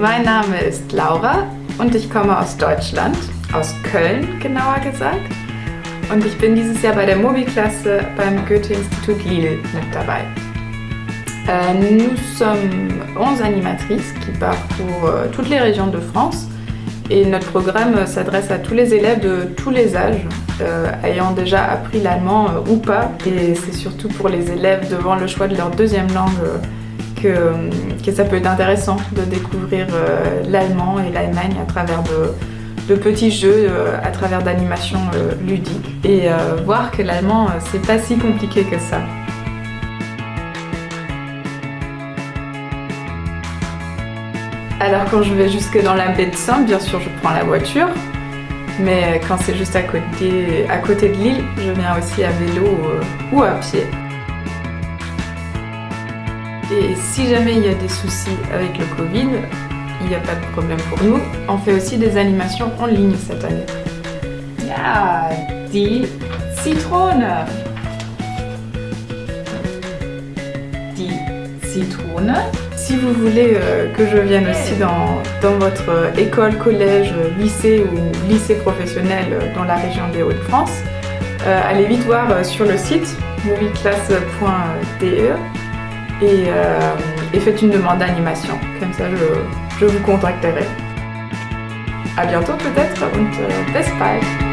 Mein Name ist Laura und ich komme aus Deutschland, aus Köln genauer gesagt. Und ich bin dieses Jahr bei der Mobi-Klasse beim Goethe-Institut Lille mit dabei. Euh, nous sommes 11 animatrices qui parcourent euh, toutes les régions de France et notre programme s'adresse à tous les élèves de tous les âges, euh, ayant déjà appris l'allemand ou pas. Et c'est surtout pour les élèves devant le choix de leur deuxième langue que, que ça peut être intéressant de découvrir l'allemand et l'Allemagne à travers de, petits jeux, à travers d'animations ludiques et voir que l'allemand c'est pas si compliqué que ça. Alors quand je vais jusque dans la baie de Saint, bien sûr je prends la voiture, mais quand c'est juste à côté, à côté de l'île, je viens aussi à vélo euh, ou à pied. Et si jamais il y a des soucis avec le Covid, il n'y a pas de problème pour nous. On fait aussi des animations en ligne cette année. Ah, die Zitrone Die Zitrone si vous voulez euh, que je vienne aussi dans, votre école, collège, lycée ou lycée professionnel dans la région des Hauts-de-France, euh, allez vite voir euh, sur le site movieclass.de et, et, faites une demande d'animation. Comme ça, je, vous contacterai. A bientôt peut-être und bis bald